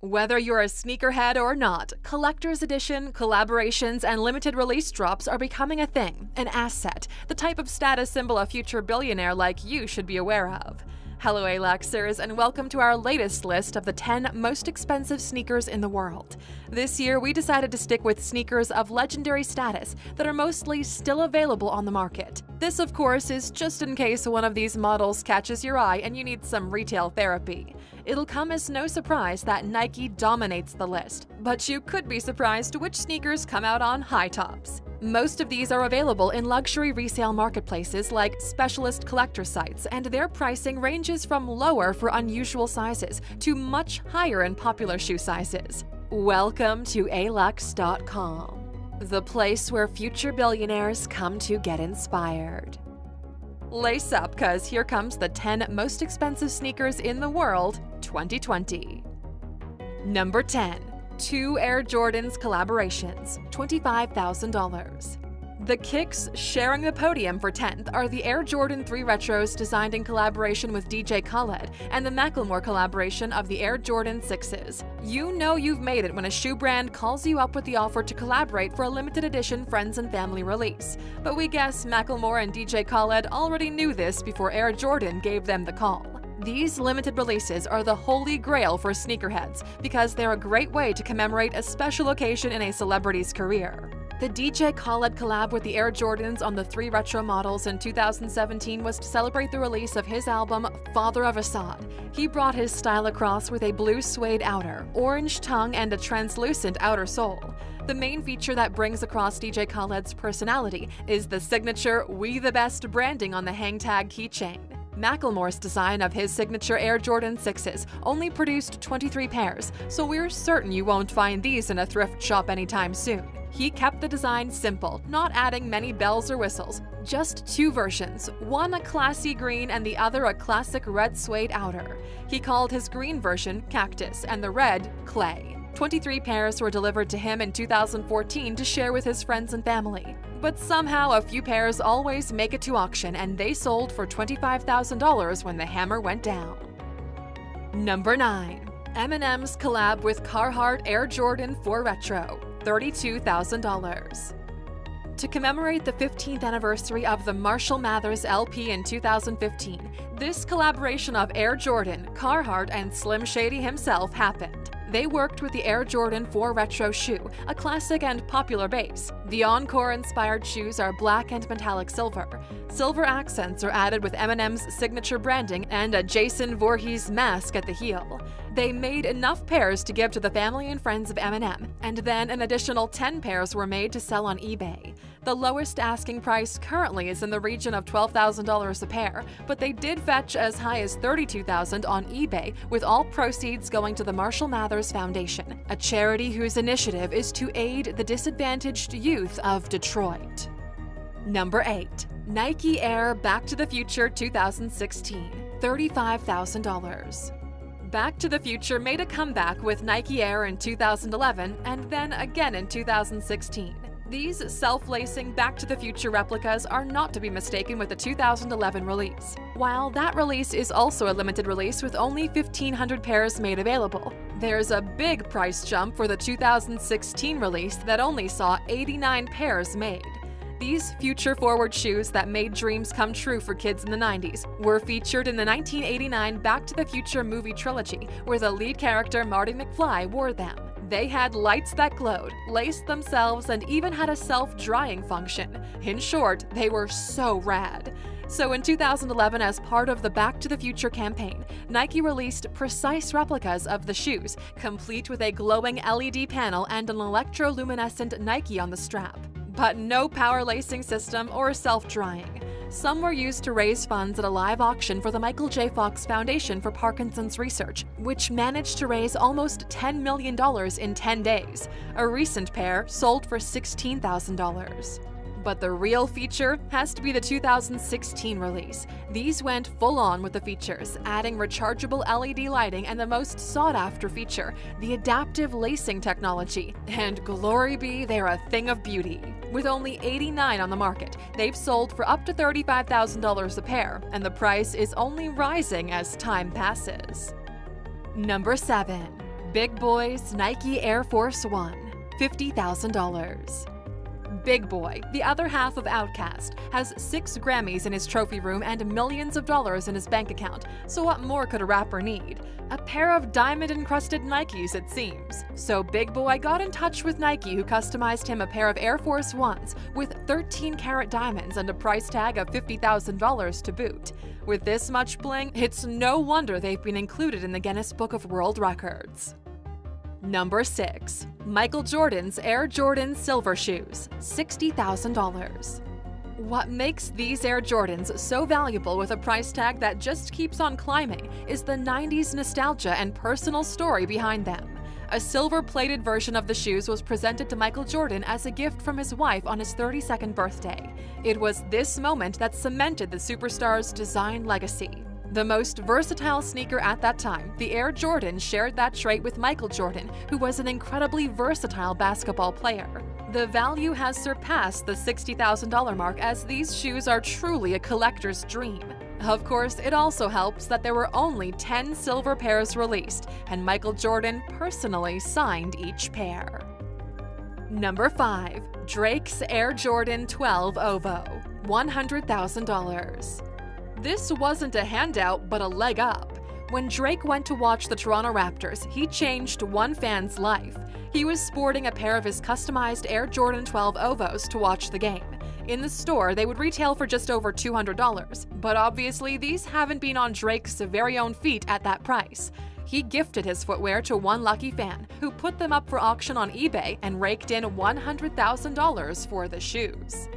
Whether you're a sneakerhead or not, collector's edition, collaborations, and limited release drops are becoming a thing, an asset, the type of status symbol a future billionaire like you should be aware of. Hello, Aluxers, and welcome to our latest list of the 10 most expensive sneakers in the world. This year, we decided to stick with sneakers of legendary status that are mostly still available on the market. This, of course, is just in case one of these models catches your eye and you need some retail therapy. It'll come as no surprise that Nike dominates the list, but you could be surprised which sneakers come out on high tops. Most of these are available in luxury resale marketplaces like specialist collector sites, and their pricing ranges from lower for unusual sizes to much higher in popular shoe sizes. Welcome to alux.com, the place where future billionaires come to get inspired. Lace up, cause here comes the 10 most expensive sneakers in the world 2020. Number 10 two Air Jordans collaborations, $25,000. The Kicks sharing the podium for 10th are the Air Jordan 3 Retros designed in collaboration with DJ Khaled and the Macklemore collaboration of the Air Jordan 6s. You know you've made it when a shoe brand calls you up with the offer to collaborate for a limited edition friends and family release. But we guess Macklemore and DJ Khaled already knew this before Air Jordan gave them the call. These limited releases are the holy grail for sneakerheads because they're a great way to commemorate a special occasion in a celebrity's career. The DJ Khaled collab with the Air Jordans on the three retro models in 2017 was to celebrate the release of his album Father of Asahd. He brought his style across with a blue suede outer, orange tongue, and a translucent outer sole. The main feature that brings across DJ Khaled's personality is the signature We the Best branding on the hang tag keychain. Macklemore's design of his signature Air Jordan 6s only produced 23 pairs, so we're certain you won't find these in a thrift shop anytime soon. He kept the design simple, not adding many bells or whistles. Just two versions, one a classy green and the other a classic red suede outer. He called his green version Cactus and the red Clay. 23 pairs were delivered to him in 2014 to share with his friends and family. But somehow a few pairs always make it to auction and they sold for $25,000 when the hammer went down. Number 9. Eminem's collab with Carhartt Air Jordan 4 Retro, $32,000. To commemorate the 15th anniversary of the Marshall Mathers LP in 2015, this collaboration of Air Jordan, Carhartt, and Slim Shady himself happened. They worked with the Air Jordan 4 Retro shoe, a classic and popular base. The Encore-inspired shoes are black and metallic silver. Silver accents are added with Eminem's signature branding and a Jason Voorhees mask at the heel. They made enough pairs to give to the family and friends of Eminem, and then an additional 10 pairs were made to sell on eBay. The lowest asking price currently is in the region of $12,000 a pair, but they did fetch as high as $32,000 on eBay, with all proceeds going to the Marshall Mathers Foundation, a charity whose initiative is to aid the disadvantaged youth of Detroit. Number 8. Nike Air Back to the Future 2016 $35,000. Back to the Future made a comeback with Nike Air in 2011 and then again in 2016. These self-lacing Back to the Future replicas are not to be mistaken with the 2011 release. While that release is also a limited release with only 1,500 pairs made available, there's a big price jump for the 2016 release that only saw 89 pairs made. These future forward shoes that made dreams come true for kids in the 90s were featured in the 1989 Back to the Future movie trilogy, where the lead character Marty McFly wore them. They had lights that glowed, laced themselves, and even had a self-drying function. In short, they were so rad. So in 2011, as part of the Back to the Future campaign, Nike released precise replicas of the shoes, complete with a glowing LED panel and an electroluminescent Nike on the strap. But no power lacing system or self-drying. Some were used to raise funds at a live auction for the Michael J. Fox Foundation for Parkinson's Research, which managed to raise almost $10 million in 10 days. A recent pair sold for $16,000. But the real feature has to be the 2016 release. These went full on with the features, adding rechargeable LED lighting and the most sought after feature, the adaptive lacing technology. And glory be, they're a thing of beauty. With only 89 on the market, they've sold for up to $35,000 a pair, and the price is only rising as time passes. Number 7. Big Boi's Nike Air Force One, $50,000. Big Boi, the other half of Outkast, has six Grammys in his trophy room and millions of dollars in his bank account, so what more could a rapper need? A pair of diamond encrusted Nikes, it seems. So Big Boi got in touch with Nike, who customized him a pair of Air Force Ones with 13 carat diamonds and a price tag of $50,000 to boot. With this much bling, it's no wonder they've been included in the Guinness Book of World Records. Number 6. Michael Jordan's Air Jordan Silver Shoes, $60,000. What makes these Air Jordans so valuable with a price tag that just keeps on climbing is the 90s nostalgia and personal story behind them. A silver plated version of the shoes was presented to Michael Jordan as a gift from his wife on his 32nd birthday. It was this moment that cemented the superstar's design legacy. The most versatile sneaker at that time, the Air Jordan shared that trait with Michael Jordan, who was an incredibly versatile basketball player. The value has surpassed the $60,000 mark as these shoes are truly a collector's dream. Of course, it also helps that there were only 10 silver pairs released, and Michael Jordan personally signed each pair. Number 5. Drake's Air Jordan 12 OVO, $100,000. This wasn't a handout, but a leg up. When Drake went to watch the Toronto Raptors, he changed one fan's life. He was sporting a pair of his customized Air Jordan 12 Ovos to watch the game. In the store, they would retail for just over $200, but obviously these haven't been on Drake's very own feet at that price. He gifted his footwear to one lucky fan, who put them up for auction on eBay and raked in $100,000 for the shoes.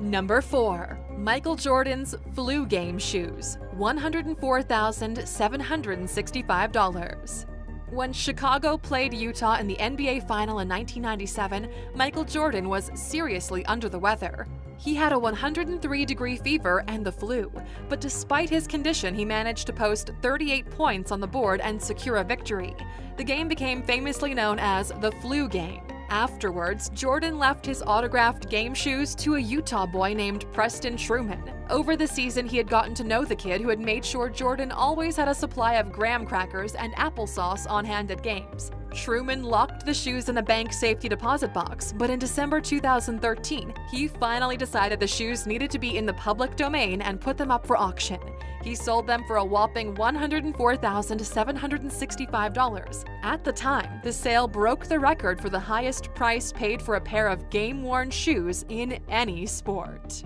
Number 4. Michael Jordan's Flu Game Shoes, $104,765. When Chicago played Utah in the NBA Final in 1997, Michael Jordan was seriously under the weather. He had a 103 degree fever and the flu, but despite his condition, he managed to post 38 points on the board and secure a victory. The game became famously known as the Flu Game. Afterwards, Jordan left his autographed game shoes to a Utah boy named Preston Truman. Over the season, he had gotten to know the kid who had made sure Jordan always had a supply of graham crackers and applesauce on hand at games. Truman locked the shoes in a bank safety deposit box, but in December 2013, he finally decided the shoes needed to be in the public domain and put them up for auction. He sold them for a whopping $104,765. At the time, the sale broke the record for the highest price paid for a pair of game-worn shoes in any sport.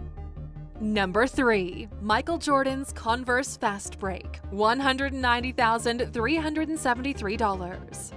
Number 3. Michael Jordan's Converse Fast Break, $190,373.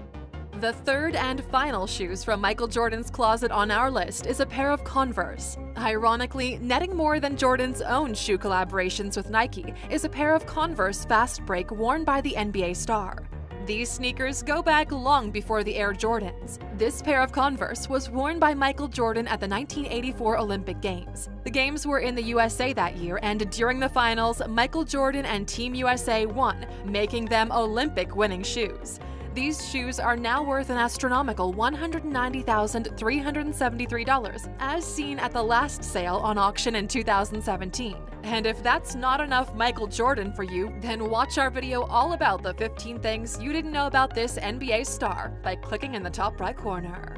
The third and final shoes from Michael Jordan's closet on our list is a pair of Converse. Ironically, netting more than Jordan's own shoe collaborations with Nike is a pair of Converse Fast Break worn by the NBA star. These sneakers go back long before the Air Jordans. This pair of Converse was worn by Michael Jordan at the 1984 Olympic Games. The games were in the USA that year, and during the finals, Michael Jordan and Team USA won, making them Olympic winning shoes. These shoes are now worth an astronomical $190,373, as seen at the last sale on auction in 2017. And if that's not enough Michael Jordan for you, then watch our video all about the 15 things you didn't know about this NBA star by clicking in the top right corner.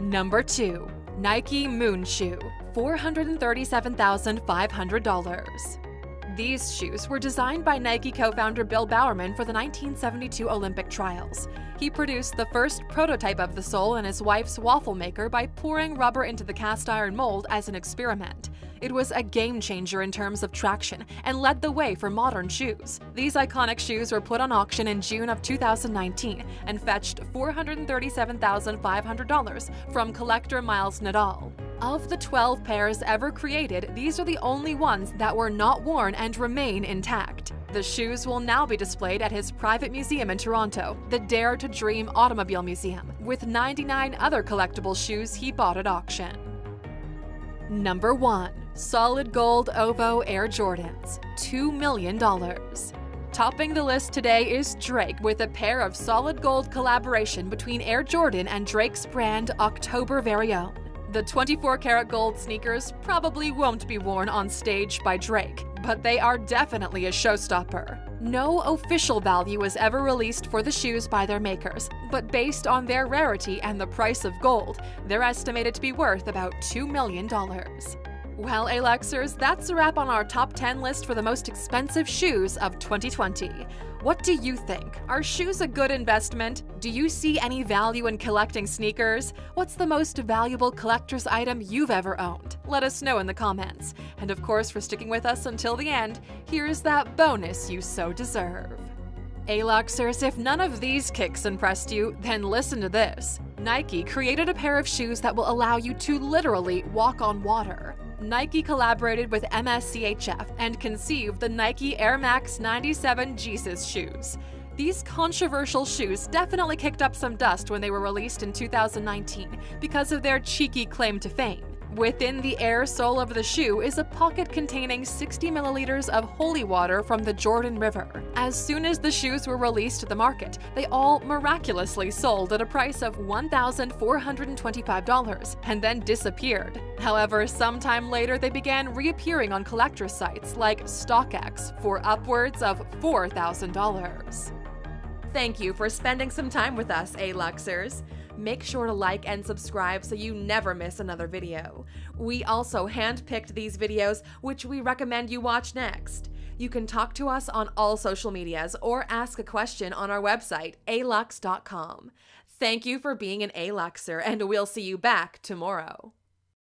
Number 2. Nike Moon Shoe, $437,500. These shoes were designed by Nike co-founder Bill Bowerman for the 1972 Olympic trials. He produced the first prototype of the sole in his wife's waffle maker by pouring rubber into the cast iron mold as an experiment. It was a game changer in terms of traction and led the way for modern shoes. These iconic shoes were put on auction in June of 2019 and fetched $437,500 from collector Miles Nadal. Of the 12 pairs ever created, these are the only ones that were not worn and remain intact. The shoes will now be displayed at his private museum in Toronto, the Dare to Dream Automobile Museum, with 99 other collectible shoes he bought at auction. Number 1. Solid Gold OVO Air Jordans, $2 million. Topping the list today is Drake with a pair of solid gold collaboration between Air Jordan and Drake's brand October Very Own. The 24 karat gold sneakers probably won't be worn on stage by Drake, but they are definitely a showstopper. No official value is ever released for the shoes by their makers, but based on their rarity and the price of gold, they're estimated to be worth about $2 million. Well, Aluxers, that's a wrap on our top 10 list for the most expensive shoes of 2020. What do you think? Are shoes a good investment? Do you see any value in collecting sneakers? What's the most valuable collector's item you've ever owned? Let us know in the comments. And of course, for sticking with us until the end, here's that bonus you so deserve. Aluxers, if none of these kicks impressed you, then listen to this. Nike created a pair of shoes that will allow you to literally walk on water. Nike collaborated with MSCHF and conceived the Nike Air Max 97 Jesus shoes. These controversial shoes definitely kicked up some dust when they were released in 2019 because of their cheeky claim to fame. Within the air sole of the shoe is a pocket containing 60 milliliters of holy water from the Jordan River. As soon as the shoes were released to the market, they all miraculously sold at a price of $1,425 and then disappeared. However, sometime later they began reappearing on collector sites like StockX for upwards of $4,000. Thank you for spending some time with us, A-Luxers. Make sure to like and subscribe so you never miss another video. We also handpicked these videos, which we recommend you watch next. You can talk to us on all social medias or ask a question on our website, alux.com. Thank you for being an A-Luxer, and we'll see you back tomorrow.